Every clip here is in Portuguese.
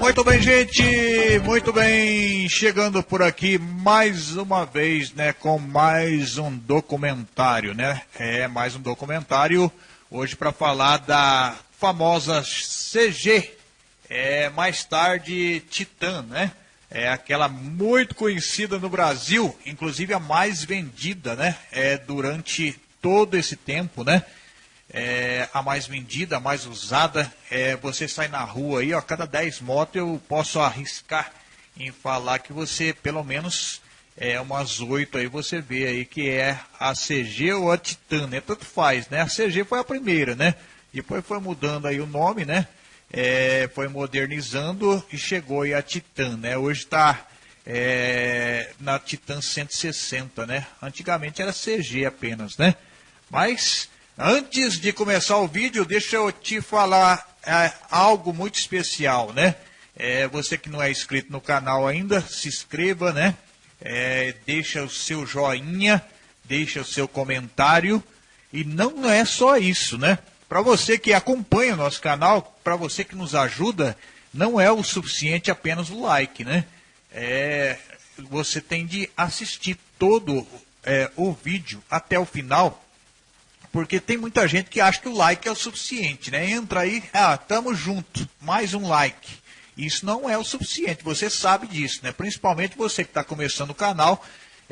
Muito bem, gente, muito bem, chegando por aqui mais uma vez, né, com mais um documentário, né? É mais um documentário. Hoje para falar da famosa CG, é mais tarde Titan, né? É aquela muito conhecida no Brasil, inclusive a mais vendida, né? É durante todo esse tempo, né? é, a mais vendida, a mais usada. É, você sai na rua aí, ó, cada 10 motos eu posso arriscar em falar que você, pelo menos, é, umas 8 aí você vê aí que é a CG ou a Titan, né? Tanto faz, né? A CG foi a primeira, né? Depois foi mudando aí o nome, né? É, foi modernizando e chegou aí a Titan, né? Hoje está é, na Titan 160, né? Antigamente era CG apenas, né? Mas Antes de começar o vídeo, deixa eu te falar é, algo muito especial, né? É, você que não é inscrito no canal ainda, se inscreva, né? É, deixa o seu joinha, deixa o seu comentário. E não é só isso, né? Para você que acompanha o nosso canal, para você que nos ajuda, não é o suficiente apenas o like, né? É, você tem de assistir todo é, o vídeo até o final porque tem muita gente que acha que o like é o suficiente, né? Entra aí, ah, tamo junto, mais um like. Isso não é o suficiente, você sabe disso, né? Principalmente você que está começando o canal,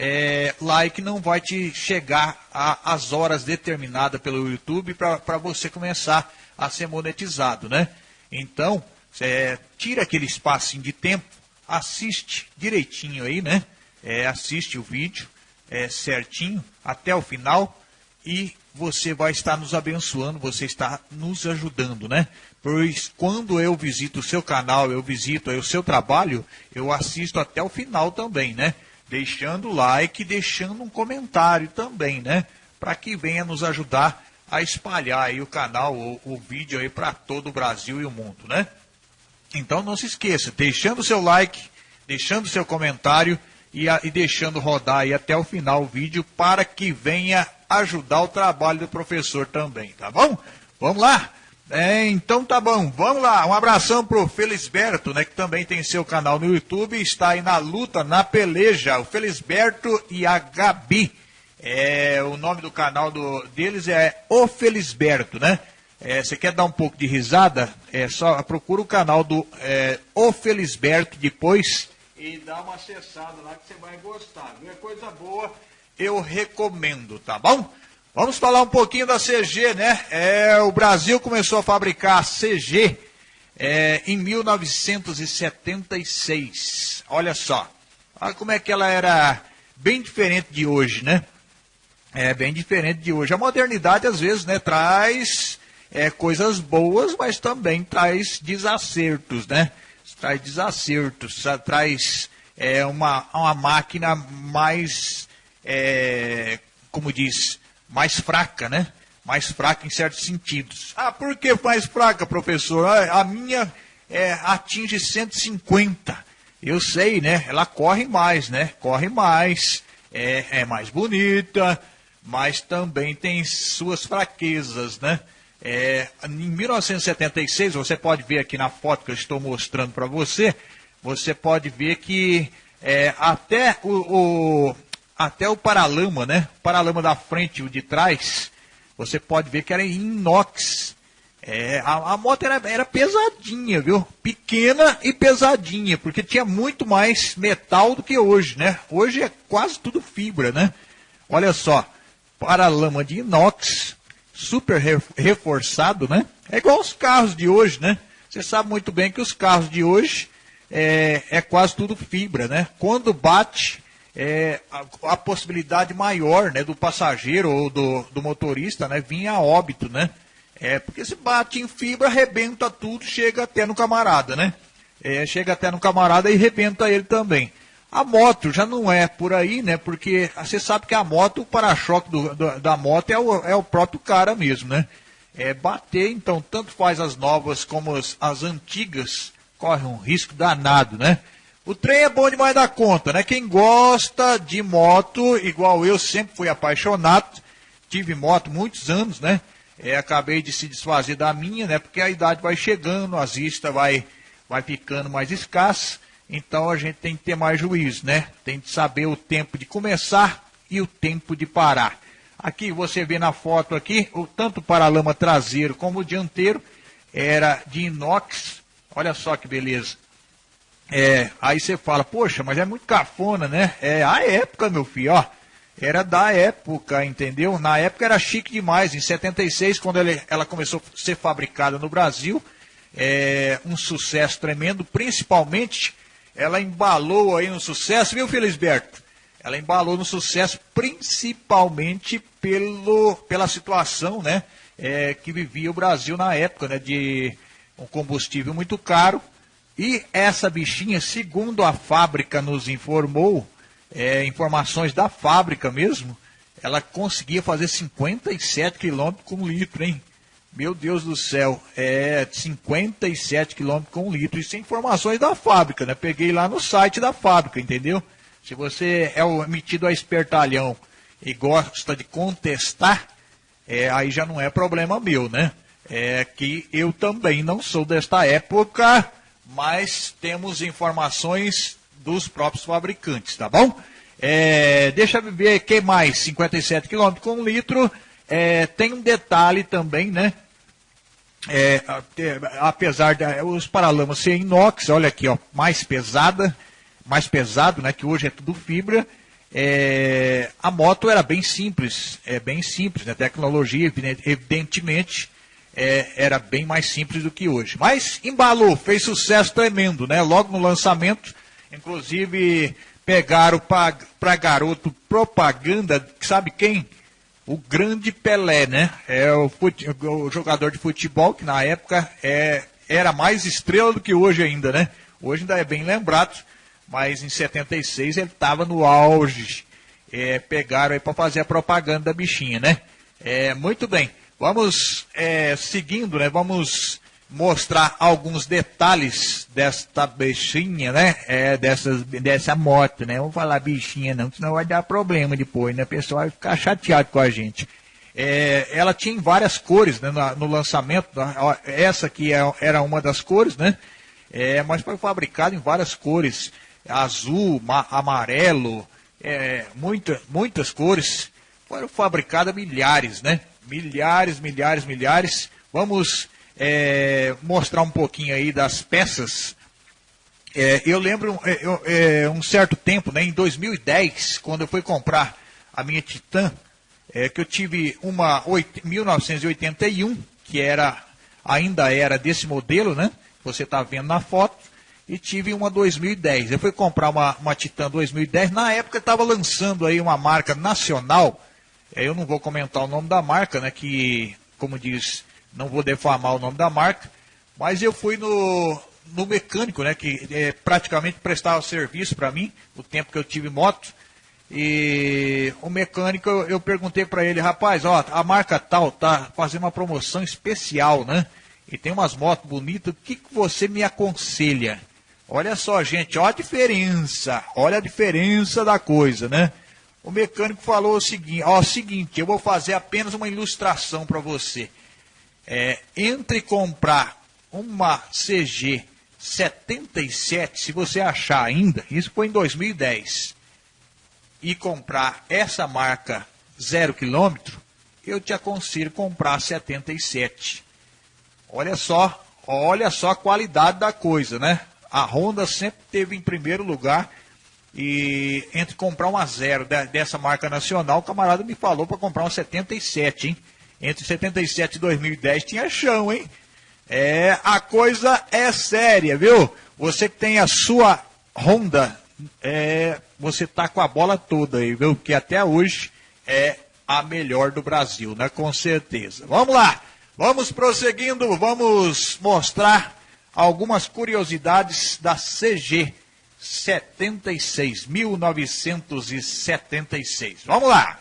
é, like não vai te chegar às horas determinadas pelo YouTube para você começar a ser monetizado, né? Então, é, tira aquele espacinho de tempo, assiste direitinho aí, né? É, assiste o vídeo é, certinho até o final e você vai estar nos abençoando, você está nos ajudando, né? Pois quando eu visito o seu canal, eu visito o seu trabalho, eu assisto até o final também, né? Deixando like, deixando um comentário também, né? Para que venha nos ajudar a espalhar aí o canal, o, o vídeo aí para todo o Brasil e o mundo, né? Então não se esqueça, deixando o seu like, deixando o seu comentário e, a, e deixando rodar aí até o final o vídeo para que venha ajudar o trabalho do professor também, tá bom? Vamos lá? É, então tá bom, vamos lá. Um abração pro Felisberto, né, que também tem seu canal no YouTube, está aí na luta, na peleja, o Felisberto e a Gabi. É, o nome do canal do, deles é O Felisberto, né? É, você quer dar um pouco de risada? É só procura o canal do é, O Felisberto depois e dá uma acessada lá que você vai gostar. Viu? É coisa boa eu recomendo, tá bom? Vamos falar um pouquinho da CG, né? É, o Brasil começou a fabricar CG é, em 1976. Olha só. Olha como é que ela era bem diferente de hoje, né? É bem diferente de hoje. A modernidade, às vezes, né, traz é, coisas boas, mas também traz desacertos, né? Traz desacertos, traz é, uma, uma máquina mais é, como diz, mais fraca, né? Mais fraca em certos sentidos. Ah, por que mais fraca, professor? Ah, a minha é, atinge 150. Eu sei, né? Ela corre mais, né? Corre mais, é, é mais bonita, mas também tem suas fraquezas, né? É, em 1976, você pode ver aqui na foto que eu estou mostrando para você, você pode ver que é, até o, o, até o paralama, né? O paralama da frente e o de trás, você pode ver que era em inox. É, a, a, moto era, era pesadinha, viu? Pequena e pesadinha, porque tinha muito mais metal do que hoje, né? Hoje é quase tudo fibra, né? Olha só, paralama de inox, super reforçado, né? É igual os carros de hoje, né? Você sabe muito bem que os carros de hoje é, é quase tudo fibra, né? Quando bate, é, a, a, possibilidade maior né, do passageiro ou do, do motorista né, vir a óbito, né? É, porque se bate em fibra, arrebenta tudo, chega até no camarada, né? É, chega até no camarada e arrebenta ele também. A moto já não é por aí, né? Porque você sabe que a moto, o para-choque da moto é o, é o próprio cara mesmo, né? É bater, então, tanto faz as novas como as, as antigas, corre um risco danado, né? O trem é bom demais da conta, né? Quem gosta de moto, igual eu, sempre fui apaixonado, tive moto muitos anos, né? É, acabei de se desfazer da minha, né? Porque a idade vai chegando, as vistas vai, vai ficando mais escassas, então a gente tem que ter mais juízo, né? Tem que saber o tempo de começar e o tempo de parar. Aqui você vê na foto aqui, o, tanto o paralama traseiro como o dianteiro era de inox. Olha só que beleza. É, aí você fala, poxa, mas é muito cafona, né? É a época, meu filho, ó. Era da época, entendeu? Na época era chique demais. Em 76, quando ela, ela começou a ser fabricada no Brasil, é um sucesso tremendo. Principalmente, ela embalou aí no sucesso, viu, Felisberto? Ela embalou no sucesso principalmente pelo, pela situação, né? É, que vivia o Brasil na época, né? De um combustível muito caro e essa bichinha, segundo a fábrica nos informou, é, informações da fábrica mesmo, ela conseguia fazer 57 km com litro, hein? Meu Deus do céu, é 57 km com litro. Isso é informações da fábrica, né? Peguei lá no site da fábrica, entendeu? Se você é metido a espertalhão e gosta de contestar, é, aí já não é problema meu, né? É que eu também não sou desta época mas temos informações dos próprios fabricantes, tá bom? É, deixa ver que mais, 57 km com litro. É, tem um detalhe também, né? É, apesar de os paralamas ser inox, olha aqui, ó, mais pesada, mais pesado, né? Que hoje é tudo fibra. É, a moto era bem simples, é bem simples, né? Tecnologia, evidentemente, é, era bem mais simples do que hoje. Mas embalou, fez sucesso tremendo, né? Logo no lançamento, inclusive pegaram para garoto propaganda, sabe quem? O grande Pelé, né? É o, o jogador de futebol que na época é, era mais estrela do que hoje ainda, né? Hoje ainda é bem lembrado, mas em 76 ele estava no auge. É, pegaram aí para fazer a propaganda da bichinha, né? É, muito bem. Vamos é, seguindo, né? Vamos mostrar alguns detalhes desta bichinha, né? É, dessas, dessa moto, né? Vamos falar bichinha não, senão vai dar problema depois, né? O pessoal vai ficar chateado com a gente. É, ela tinha várias cores né, no, no lançamento, né? essa aqui é, era uma das cores, né? É, mas foi fabricado em várias cores, azul, amarelo, é, muita, muitas cores. Foram fabricadas milhares, né? Milhares, milhares, milhares. Vamos é, mostrar um pouquinho aí das peças. É, eu lembro é, eu, é, um certo tempo, né, em 2010, quando eu fui comprar a minha Titan, é, que eu tive uma 8, 1981, que era ainda era desse modelo, né? Você está vendo na foto. E tive uma 2010. Eu fui comprar uma, uma Titan 2010. Na época estava lançando aí uma marca nacional eu não vou comentar o nome da marca, né? Que, como diz, não vou defamar o nome da marca. Mas eu fui no, no mecânico, né? Que é, praticamente prestava serviço para mim, o tempo que eu tive moto. E o mecânico, eu, eu perguntei para ele, rapaz, ó, a marca tal tá fazendo uma promoção especial, né? E tem umas motos bonitas, o que, que você me aconselha? Olha só, gente, olha a diferença, olha a diferença da coisa, né? O mecânico falou o seguinte, ó, o seguinte, eu vou fazer apenas uma ilustração para você. É, entre comprar uma CG 77, se você achar ainda, isso foi em 2010, e comprar essa marca zero quilômetro, eu te aconselho comprar 77. Olha só, olha só a qualidade da coisa, né? A Honda sempre teve em primeiro lugar e entre comprar uma zero dessa marca nacional, o camarada me falou para comprar uma 77, hein? Entre 77 e 2010 tinha chão, hein? É, a coisa é séria, viu? Você que tem a sua Honda, é, você tá com a bola toda aí, viu? Que até hoje é a melhor do Brasil, né? Com certeza. Vamos lá, vamos prosseguindo, vamos mostrar algumas curiosidades da CG 76, 1976. Vamos lá!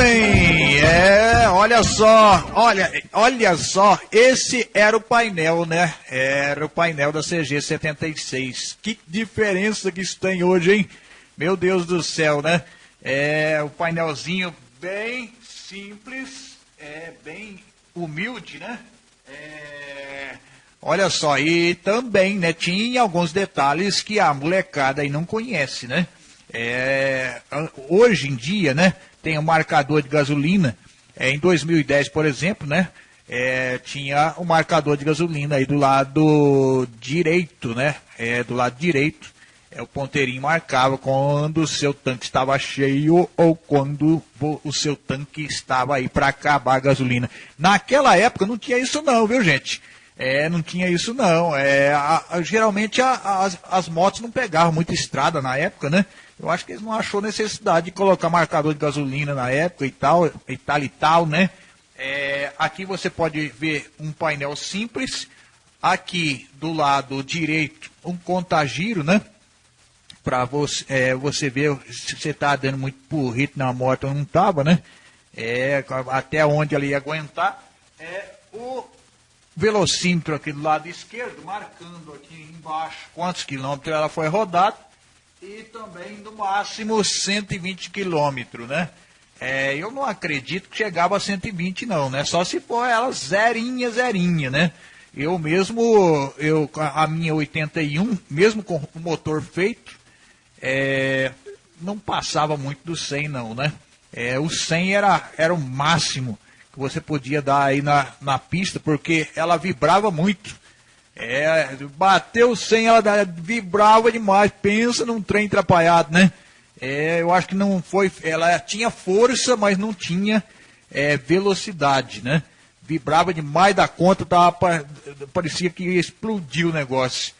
bem, é, olha só, olha, olha só, esse era o painel, né? Era o painel da CG 76. Que diferença que isso tem hoje, hein? Meu Deus do céu, né? É o painelzinho bem simples, é bem humilde, né? É, olha só, e também, né, tinha alguns detalhes que a molecada aí não conhece, né? É, hoje em dia, né, tem um marcador de gasolina. É, em 2010, por exemplo, né, é, tinha um marcador de gasolina aí do lado direito, né, é, do lado direito. É, o ponteirinho marcava quando o seu tanque estava cheio ou quando o seu tanque estava aí para acabar a gasolina. Naquela época não tinha isso não, viu gente? É, não tinha isso não. É, a, a, geralmente a, as, as motos não pegavam muita estrada na época, né? Eu acho que eles não achou necessidade de colocar marcador de gasolina na época e tal, e tal e tal, né? É, aqui você pode ver um painel simples. Aqui do lado direito, um contagiro, né? Para você, é, você ver se você está dando muito porrito na moto ou não estava, né? É, até onde ela ia aguentar. É, o velocímetro aqui do lado esquerdo, marcando aqui embaixo quantos quilômetros ela foi rodada e também no máximo 120 quilômetros, né? É, eu não acredito que chegava a 120 não, né? Só se for ela zerinha, zerinha, né? Eu mesmo, eu, a minha 81, mesmo com o motor feito, é, não passava muito do 100 não, né? É, o 100 era, era o máximo que você podia dar aí na, na pista, porque ela vibrava muito. É, bateu sem ela vibrava demais. Pensa num trem atrapalhado, né? É, eu acho que não foi. Ela tinha força, mas não tinha é, velocidade, né? Vibrava demais da conta, tava, parecia que ia explodir o negócio.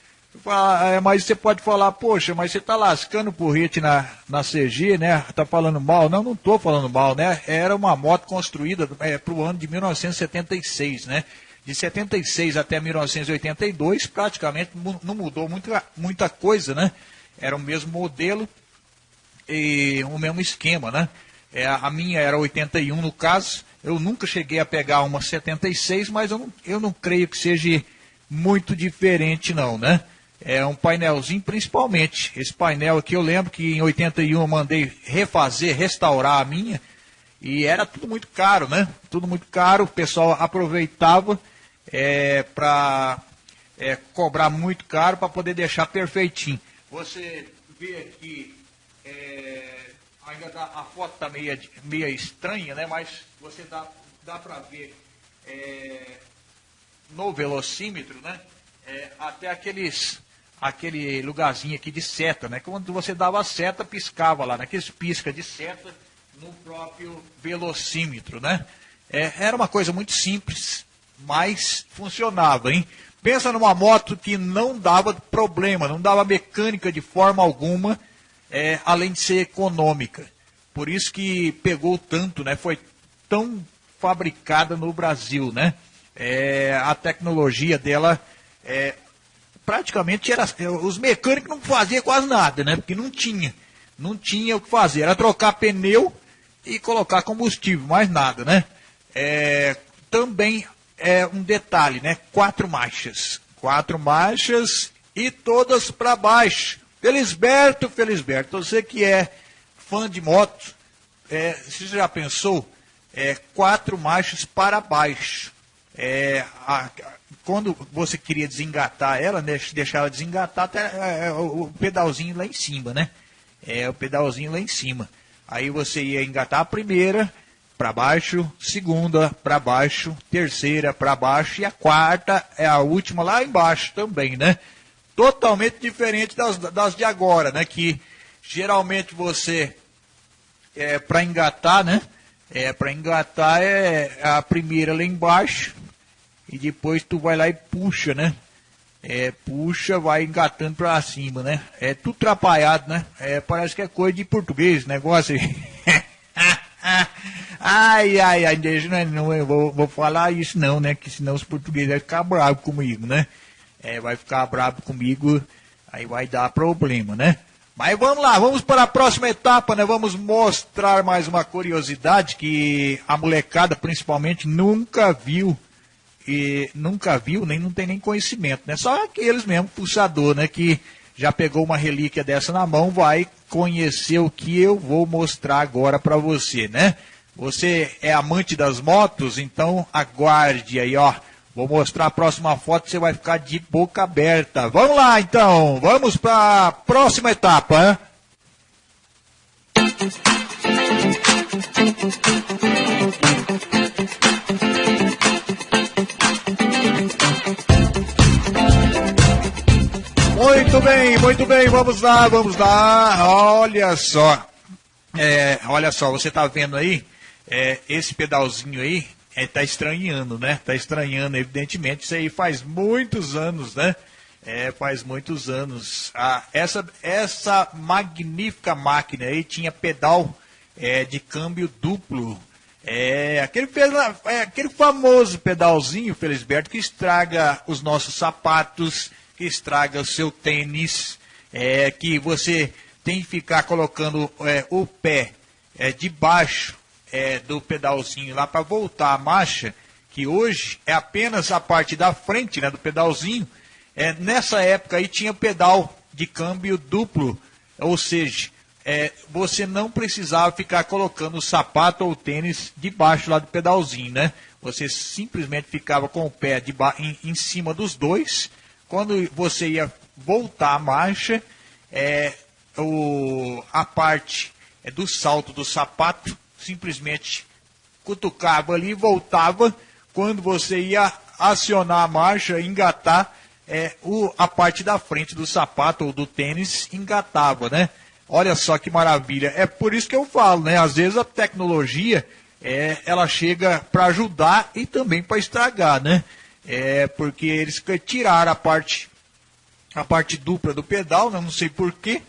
É, mas você pode falar, poxa, mas você está lascando o porrete na, na CG, né? Tá falando mal? Não, não estou falando mal, né? Era uma moto construída é, para o ano de 1976, né? de 76 até 1982, praticamente não mudou muita, muita coisa, né? Era o mesmo modelo e o mesmo esquema, né? É, a minha era 81 no caso, eu nunca cheguei a pegar uma 76, mas eu não, eu não creio que seja muito diferente não, né? É um painelzinho principalmente, esse painel aqui eu lembro que em 81 eu mandei refazer, restaurar a minha, e era tudo muito caro, né? Tudo muito caro, o pessoal aproveitava é, para é, cobrar muito caro para poder deixar perfeitinho. Você vê aqui, é, ainda dá, a foto está meio, meio estranha, né? mas você dá, dá para ver é, no velocímetro, né? É, até aqueles aquele lugarzinho aqui de seta, né? Quando você dava a seta, piscava lá, naqueles né? pisca de seta no próprio velocímetro, né? É, era uma coisa muito simples, mas funcionava, hein? Pensa numa moto que não dava problema, não dava mecânica de forma alguma, é, além de ser econômica. Por isso que pegou tanto, né? Foi tão fabricada no Brasil, né? É, a tecnologia dela é, praticamente era os mecânicos não faziam quase nada, né? Porque não tinha, não tinha o que fazer, era trocar pneu e colocar combustível, mais nada, né? É, também é um detalhe, né? Quatro marchas. Quatro marchas e todas para baixo. Felisberto, Felisberto, você que é fã de moto, é, você já pensou? É, quatro marchas para baixo. É, a, quando você queria desengatar ela, né, deixar ela desengatar, até, é, é, o, o pedalzinho lá em cima, né? É, o pedalzinho lá em cima. Aí você ia engatar a primeira, para baixo, segunda para baixo, terceira para baixo e a quarta é a última lá embaixo também, né? Totalmente diferente das, das de agora, né? Que geralmente você é para engatar, né? É para engatar é a primeira lá embaixo e depois tu vai lá e puxa, né? É, puxa, vai engatando para cima, né? É tudo atrapalhado, né? É, parece que é coisa de português, negócio aí. Ai, ai, ai, deixa, não, não eu vou, vou falar isso não, né? Que senão os portugueses vão ficar bravos comigo, né? É, vai ficar bravo comigo, aí vai dar problema, né? Mas vamos lá, vamos para a próxima etapa, né? Vamos mostrar mais uma curiosidade que a molecada principalmente nunca viu e nunca viu, nem não tem nem conhecimento, né? Só aqueles mesmo puxador, né, que já pegou uma relíquia dessa na mão, vai conhecer o que eu vou mostrar agora para você, né? Você é amante das motos, então aguarde aí, ó. Vou mostrar a próxima foto, você vai ficar de boca aberta. Vamos lá, então. Vamos para a próxima etapa. Hein? Muito bem, muito bem, vamos lá, vamos lá. Olha só, é, olha só, você está vendo aí, é, esse pedalzinho aí, é, tá estranhando, né? Tá estranhando, evidentemente. Isso aí faz muitos anos, né? É, faz muitos anos. Ah, essa, essa magnífica máquina aí tinha pedal é, de câmbio duplo. É aquele, é aquele famoso pedalzinho, Felisberto, que estraga os nossos sapatos, que estraga o seu tênis, é, que você tem que ficar colocando é, o pé é, debaixo é, do pedalzinho lá para voltar a marcha, que hoje é apenas a parte da frente né, do pedalzinho. É, nessa época aí tinha pedal de câmbio duplo, ou seja, é, você não precisava ficar colocando o sapato ou o tênis debaixo lá do pedalzinho, né? Você simplesmente ficava com o pé em, em cima dos dois. Quando você ia voltar a marcha, é, o, a parte é, do salto do sapato simplesmente cutucava ali e voltava. Quando você ia acionar a marcha, engatar, é, o, a parte da frente do sapato ou do tênis engatava, né? Olha só que maravilha. É por isso que eu falo, né? Às vezes a tecnologia é, ela chega para ajudar e também para estragar, né? É porque eles tiraram a parte a parte dupla do pedal, né? não sei porquê,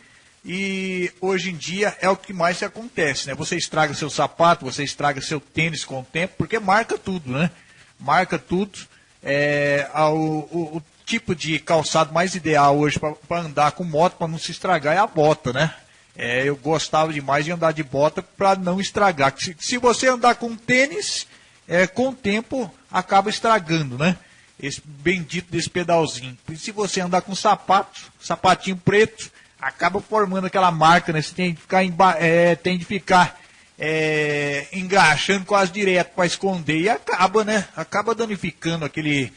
e hoje em dia é o que mais acontece, né? Você estraga seu sapato, você estraga seu tênis com o tempo, porque marca tudo, né? Marca tudo. É, o, o, o tipo de calçado mais ideal hoje para andar com moto, para não se estragar, é a bota, né? É, eu gostava demais de andar de bota para não estragar. Se, se, você andar com tênis, é, com o tempo acaba estragando, né? Esse bendito desse pedalzinho. E se você andar com sapato, sapatinho preto, acaba formando aquela marca, né? Você tem de ficar, é, tem de ficar é, engraxando quase direto para esconder e acaba, né? Acaba danificando aquele,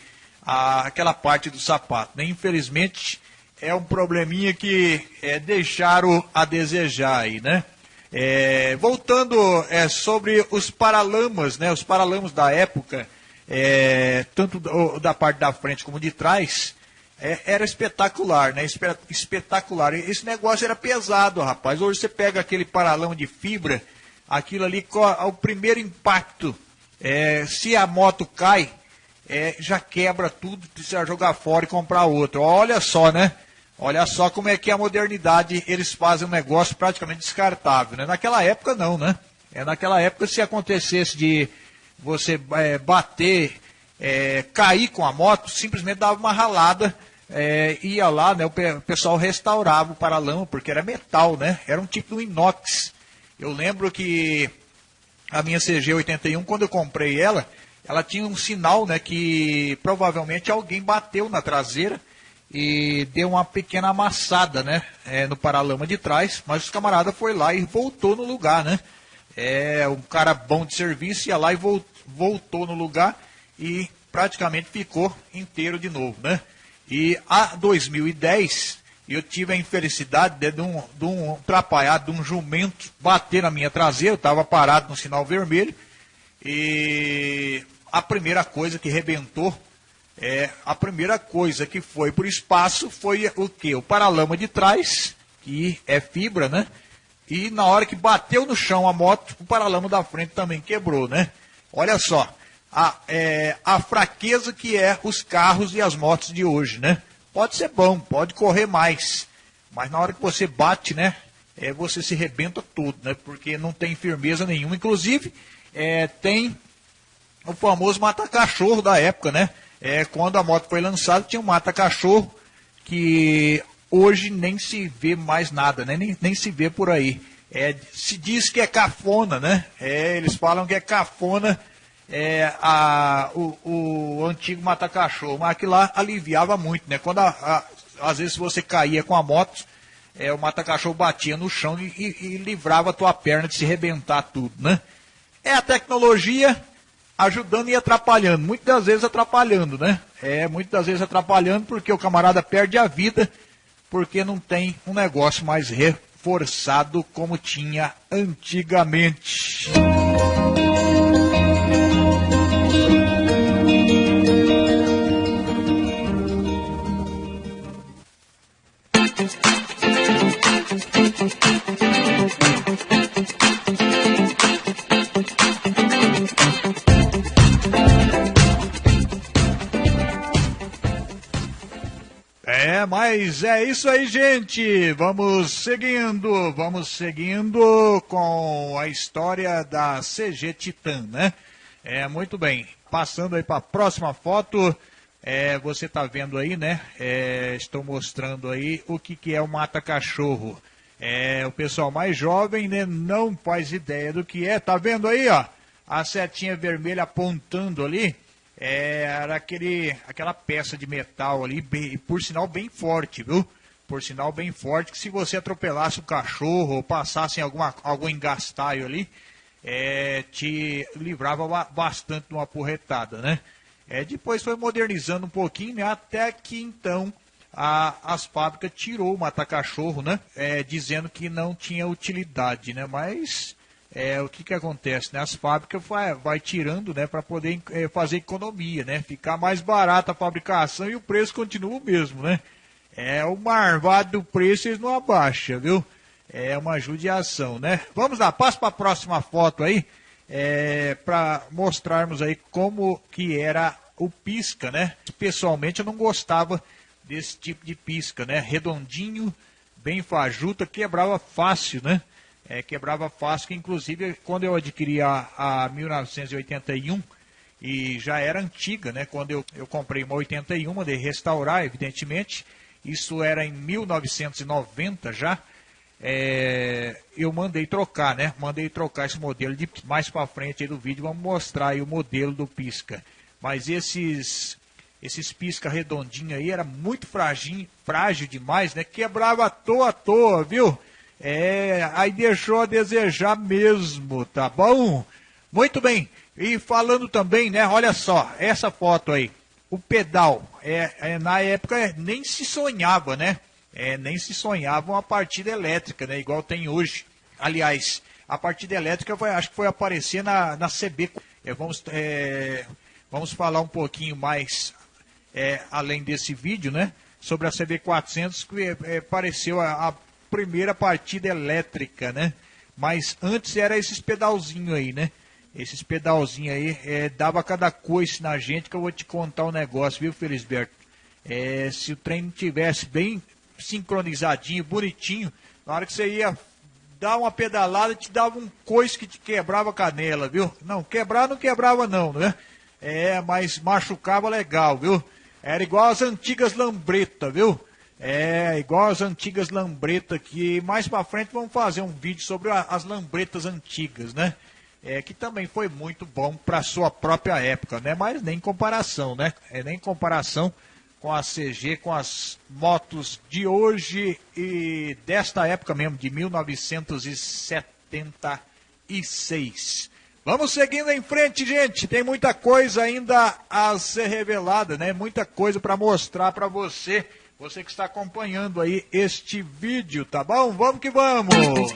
a, aquela parte do sapato. Né? Infelizmente é um probleminha que é, deixaram a desejar aí, né? É, voltando é, sobre os paralamas, né? Os paralamas da época, é, tanto da parte da frente como de trás, é, era espetacular, né? Espetacular. Esse negócio era pesado, rapaz. Hoje você pega aquele paralão de fibra, aquilo ali, o primeiro impacto, é, se a moto cai, é, já quebra tudo, precisa jogar fora e comprar outro. Olha só, né? Olha só como é que a modernidade, eles fazem um negócio praticamente descartável, né? Naquela época não, né? É, naquela época, se acontecesse de você é, bater é, cair com a moto, simplesmente dava uma ralada, é, ia lá, né, o pessoal restaurava o paralama, porque era metal, né? Era um tipo de inox. Eu lembro que a minha CG81, quando eu comprei ela, ela tinha um sinal, né, que provavelmente alguém bateu na traseira e deu uma pequena amassada, né, é, no paralama de trás, mas o camarada foi lá e voltou no lugar, né? É, um cara bom de serviço ia lá e voltou no lugar e praticamente ficou inteiro de novo, né? E a 2010 eu tive a infelicidade de, um, de um atrapalhado, de um jumento bater na minha traseira, eu estava parado no sinal vermelho e a primeira coisa que rebentou, é, a primeira coisa que foi por espaço foi o que? O paralama de trás, que é fibra, né? E na hora que bateu no chão a moto, o paralama da frente também quebrou, né? Olha só, a, é, a fraqueza que é os carros e as motos de hoje, né? Pode ser bom, pode correr mais, mas na hora que você bate, né? É, você se rebenta todo, né? Porque não tem firmeza nenhuma. Inclusive, é, tem o famoso mata-cachorro da época, né? É, quando a moto foi lançada, tinha um mata-cachorro que hoje nem se vê mais nada, né? nem, nem se vê por aí. É, se diz que é cafona, né? É, eles falam que é cafona é, a, o, o antigo mata-cachorro, mas aquilo lá aliviava muito, né? Quando a, a, às vezes você caía com a moto, é, o mata-cachorro batia no chão e, e, e, livrava a tua perna de se rebentar tudo, né? É a tecnologia ajudando e atrapalhando, muitas vezes atrapalhando, né? É, muitas vezes atrapalhando porque o camarada perde a vida porque não tem um negócio mais reforçado como tinha antigamente. Mas é isso aí, gente. Vamos seguindo, vamos seguindo com a história da CG Titan, né? É, muito bem. Passando aí para a próxima foto. É, você está vendo aí, né? É, estou mostrando aí o que, que é o mata-cachorro. É, o pessoal mais jovem né, não faz ideia do que é. Tá vendo aí, ó? A setinha vermelha apontando ali. É, era aquele, aquela peça de metal ali, bem, por sinal bem forte, viu? Por sinal bem forte, que se você atropelasse o cachorro ou passasse em alguma, algum engastaio ali, é, te livrava bastante de uma porretada, né? É, depois foi modernizando um pouquinho, né, até que então a, as fábricas tirou o mata-cachorro, né, é, dizendo que não tinha utilidade, né, mas é, o que, que acontece, né, as fábricas vai, vai tirando, né, para poder é, fazer economia, né, ficar mais barata a fabricação e o preço continua o mesmo, né. É o marvado do preço eles não abaixa, viu? É uma judiação, né? Vamos lá, passa para a próxima foto aí é, para mostrarmos aí como que era o pisca, né? Pessoalmente eu não gostava desse tipo de pisca, né? Redondinho, bem fajuta, quebrava fácil, né? É, quebrava fácil, que inclusive quando eu adquiri a, a 1981, e já era antiga, né? Quando eu, eu comprei uma 81, de restaurar, evidentemente, isso era em 1990 já, é, eu mandei trocar, né? Mandei trocar esse modelo de mais para frente aí do vídeo, vamos mostrar aí o modelo do pisca. Mas esses esses pisca redondinho aí era muito frágil, frágil demais, né? Quebrava à toa à toa, viu? É, aí deixou a desejar mesmo, tá bom? Muito bem. E falando também, né? Olha só, essa foto aí. O pedal, é, é na época nem se sonhava, né? é, nem se sonhava uma partida elétrica, né, igual tem hoje. Aliás, a partida elétrica foi, acho que foi aparecer na, na CB. É, vamos, é, vamos falar um pouquinho mais é, além desse vídeo, né? Sobre a CB400, que é, é, apareceu a, a, primeira partida elétrica, né? Mas antes era esses pedalzinhos aí, né? Esses pedalzinhos aí é, dava cada coice na gente que eu vou te contar um negócio, viu, Felisberto? É, se o trem tivesse bem sincronizadinho, bonitinho. Na hora que você ia dar uma pedalada, te dava um coice que te quebrava a canela, viu? Não, quebrar não quebrava não, né? É, mas machucava legal, viu? Era igual as antigas lambretas, viu? É, igual as antigas lambretas que mais pra frente vamos fazer um vídeo sobre as lambretas antigas, né? É, que também foi muito bom para sua própria época, né? Mas nem comparação, né? É nem comparação com a CG, com as motos de hoje e desta época mesmo, de 1976. Vamos seguindo em frente, gente. Tem muita coisa ainda a ser revelada, né? Muita coisa para mostrar para você, você que está acompanhando aí este vídeo, tá bom? Vamos que vamos. Muito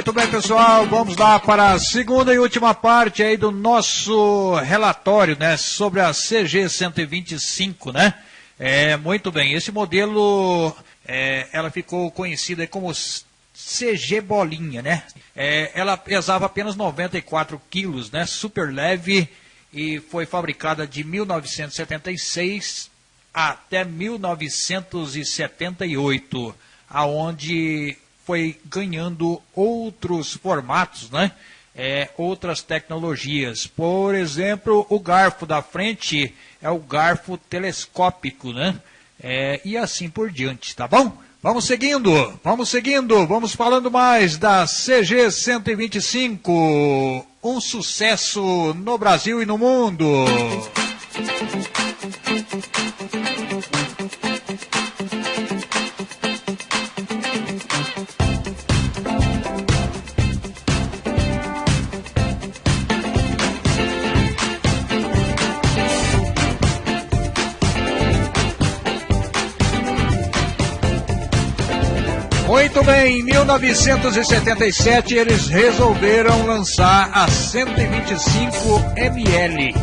muito bem, pessoal. Vamos lá para a segunda e última parte aí do nosso relatório, né, sobre a CG 125, né? É, muito bem. Esse modelo, é, ela ficou conhecida como CG Bolinha, né? É, ela pesava apenas 94 quilos, né? Super leve e foi fabricada de 1976 até 1978, aonde foi ganhando outros formatos, né? É, outras tecnologias. Por exemplo, o garfo da frente é o garfo telescópico, né? É, e assim por diante, tá bom? Vamos seguindo, vamos seguindo, vamos falando mais da CG 125, um sucesso no Brasil e no mundo. 1977 eles resolveram lançar a 125 ml.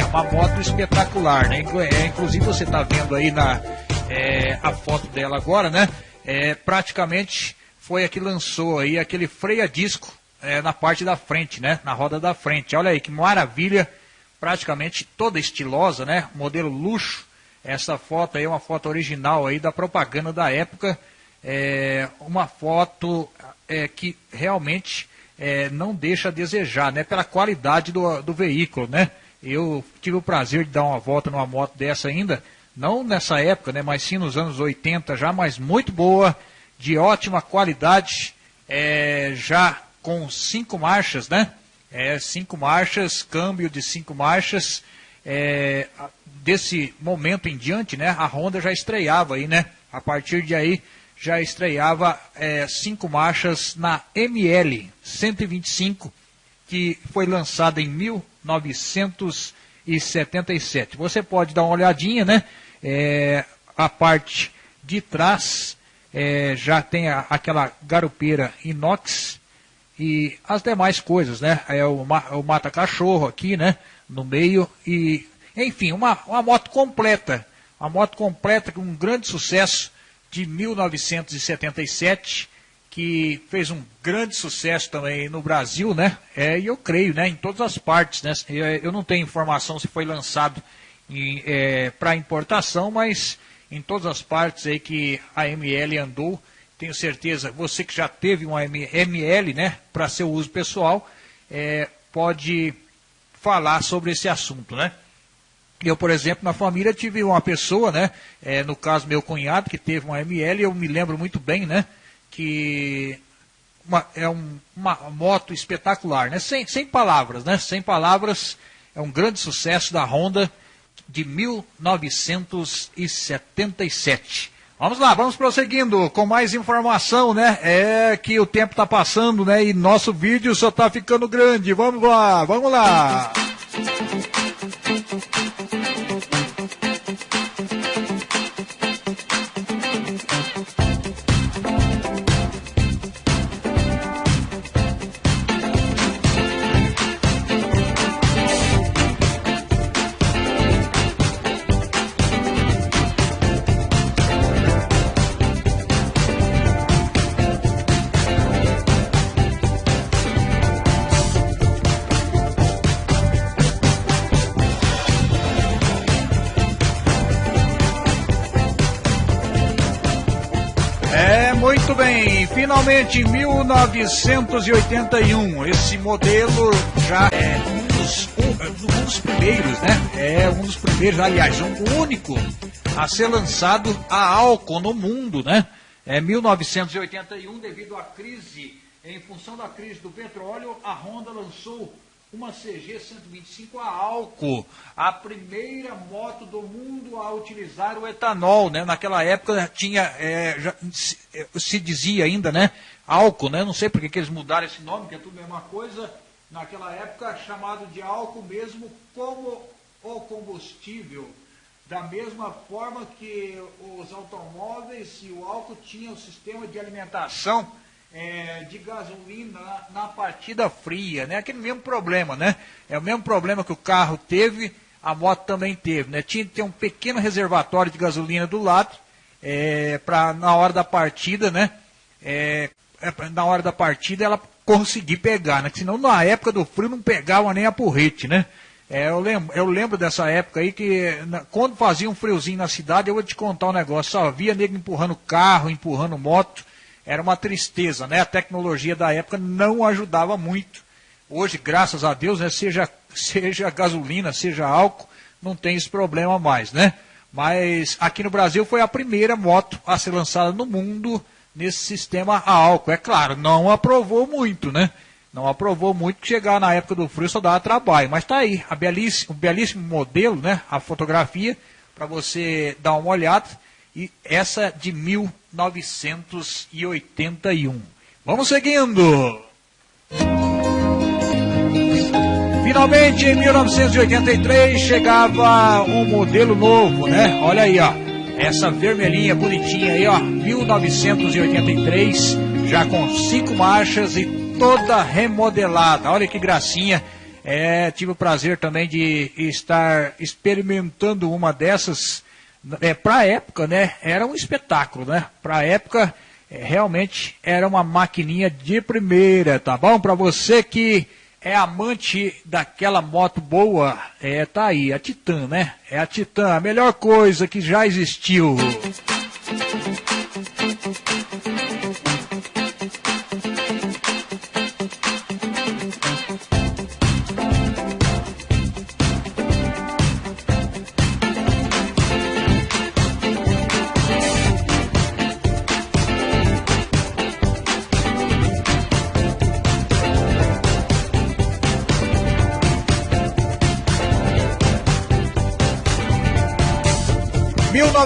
É uma moto espetacular, né? É, inclusive você está vendo aí na é, a foto dela agora, né? É, praticamente foi a que lançou aí aquele freio a disco é, na parte da frente, né? Na roda da frente. Olha aí que maravilha, praticamente toda estilosa, né? Modelo luxo. Essa foto aí é uma foto original aí da propaganda da época é, uma foto é, que realmente é, não deixa a desejar, né? Pela qualidade do, do veículo, né? Eu tive o prazer de dar uma volta numa moto dessa ainda, não nessa época, né? Mas sim nos anos 80 já, mas muito boa, de ótima qualidade, é, já com cinco marchas, né? É, cinco marchas, câmbio de cinco marchas. É, desse momento em diante, né? A Honda já estreava aí, né? A partir de aí já estreava é, cinco marchas na ML 125, que foi lançada em 1977. Você pode dar uma olhadinha, né? É, a parte de trás é, já tem a, aquela garupeira inox e as demais coisas, né? É o, o mata-cachorro aqui, né? No meio e, enfim, uma, uma moto completa. Uma moto completa com um grande sucesso de 1977, que fez um grande sucesso também no Brasil, né? É, e eu creio, né? Em todas as partes, né? Eu não tenho informação se foi lançado é, para importação, mas em todas as partes aí que a ML andou, tenho certeza, você que já teve uma ML, né? Para seu uso pessoal, é, pode falar sobre esse assunto, né? Eu, por exemplo, na família tive uma pessoa, né? É, no caso, meu cunhado, que teve uma ML, eu me lembro muito bem, né? Que uma, é um, uma moto espetacular, né? Sem, sem palavras, né? Sem palavras, é um grande sucesso da Honda de 1977. Vamos lá, vamos prosseguindo com mais informação, né? É que o tempo está passando, né? E nosso vídeo só está ficando grande. Vamos lá, vamos lá. Muito bem, finalmente em 1981, esse modelo já é um dos, um, um dos primeiros, né? É um dos primeiros, aliás, um único a ser lançado a álcool no mundo, né? É 1981, devido à crise, em função da crise do petróleo, a Honda lançou uma CG 125 a álcool, a primeira moto do mundo a utilizar o etanol, né? Naquela época tinha, é, já, se, é, se, dizia ainda, né? Álcool, né? Não sei porque que eles mudaram esse nome, que é tudo a mesma coisa. Naquela época chamado de álcool mesmo como o combustível. Da mesma forma que os automóveis e o álcool tinham o sistema de alimentação é, de gasolina na partida fria, né? Aquele mesmo problema, né? É o mesmo problema que o carro teve, a moto também teve, né? Tinha que ter um pequeno reservatório de gasolina do lado, é, para na hora da partida, né? É, é na hora da partida ela conseguir pegar, né? Senão na época do frio não pegava nem a porrete, né? É, eu, lembro, eu lembro dessa época aí que na, quando fazia um friozinho na cidade, eu vou te contar um negócio, só via nego empurrando carro, empurrando moto, era uma tristeza, né? A tecnologia da época não ajudava muito. Hoje, graças a Deus, né, seja, seja gasolina, seja álcool, não tem esse problema mais, né? Mas aqui no Brasil foi a primeira moto a ser lançada no mundo nesse sistema a álcool. É claro, não aprovou muito, né? Não aprovou muito que chegar na época do frio só dava trabalho. Mas está aí, a belíssimo, um belíssimo modelo, né? A fotografia, para você dar uma olhada. E essa de 1981. Vamos seguindo. Finalmente, em 1983, chegava um modelo novo, né? Olha aí, ó. Essa vermelhinha bonitinha aí, ó. 1983, já com cinco marchas e toda remodelada. Olha que gracinha. É, tive o prazer também de estar experimentando uma dessas. É, para a época, né? Era um espetáculo, né? Para a época, é, realmente era uma maquininha de primeira, tá bom? Para você que é amante daquela moto boa, é, tá aí, a Titan, né? É a Titan, a melhor coisa que já existiu.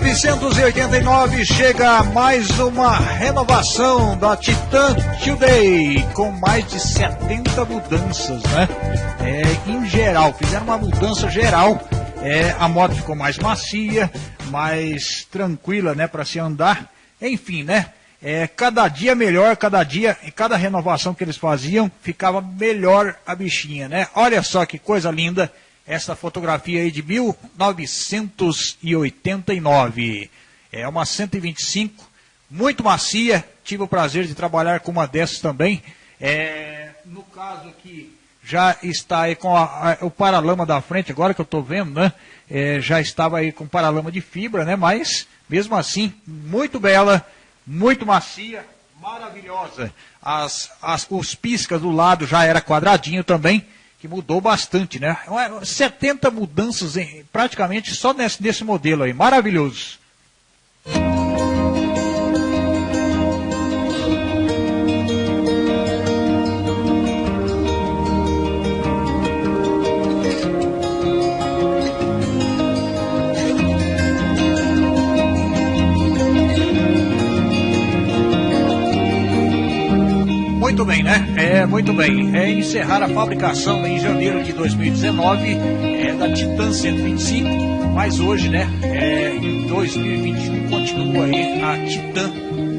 1989 chega mais uma renovação da Titan Today, com mais de 70 mudanças, né? É, em geral, fizeram uma mudança geral. É, a moto ficou mais macia, mais tranquila, né, para se andar. Enfim, né? É, cada dia melhor, cada dia, e cada renovação que eles faziam, ficava melhor a bichinha, né? Olha só que coisa linda essa fotografia aí de 1989. É uma 125, muito macia. Tive o prazer de trabalhar com uma dessas também. É, no caso aqui, já está aí com a, a, o paralama da frente, agora que eu estou vendo, né? É, já estava aí com paralama de fibra, né? Mas, mesmo assim, muito bela, muito macia, maravilhosa. As, as, os piscas do lado já era quadradinho também que mudou bastante, né? 70 mudanças em, praticamente só nesse, nesse modelo aí, maravilhoso. É, muito bem. É encerrar a fabricação em janeiro de 2019 é, da Titan 125, mas hoje, né, é, em 2021 continua aí a Titan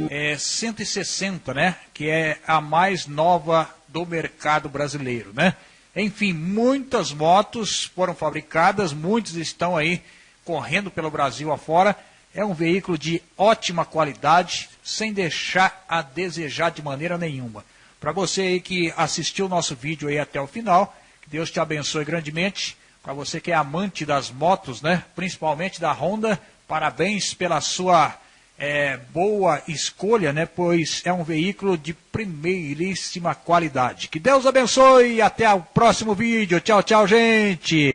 é, 160, né, que é a mais nova do mercado brasileiro, né? Enfim, muitas motos foram fabricadas, muitos estão aí correndo pelo Brasil afora. É um veículo de ótima qualidade, sem deixar a desejar de maneira nenhuma. Para você aí que assistiu o nosso vídeo aí até o final, que Deus te abençoe grandemente. Para você que é amante das motos, né? Principalmente da Honda, parabéns pela sua é, boa escolha, né? Pois é um veículo de primeiríssima qualidade. Que Deus abençoe e até o próximo vídeo. Tchau, tchau, gente!